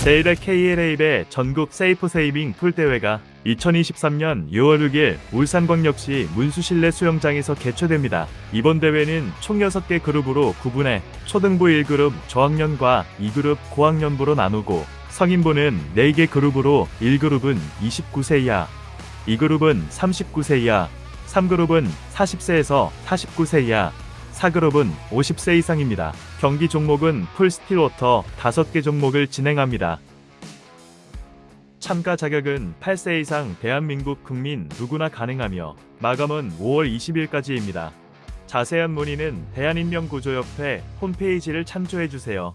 제1회 KLA배 전국 life saving 풀 대회가 2023년 6월 6일 울산광역시 문수실내 수영장에서 개최됩니다. 이번 대회는 총 6개 그룹으로 구분해 초등부 1그룹 저학년과 2그룹 고학년부로 나누고 성인부는 4개 그룹으로 1그룹은 29세 이하, 2그룹은 39세 이하, 3그룹은 40세에서 49세 이하, 4그룹은 50세 이상입니다. 경기 종목은 풀스틸워터 5개 종목을 진행합니다. 참가 자격은 8세 이상 대한민국 국민 누구나 가능하며 마감은 5월 20일까지입니다. 자세한 문의는 대한인명구조협회 홈페이지를 참조해주세요.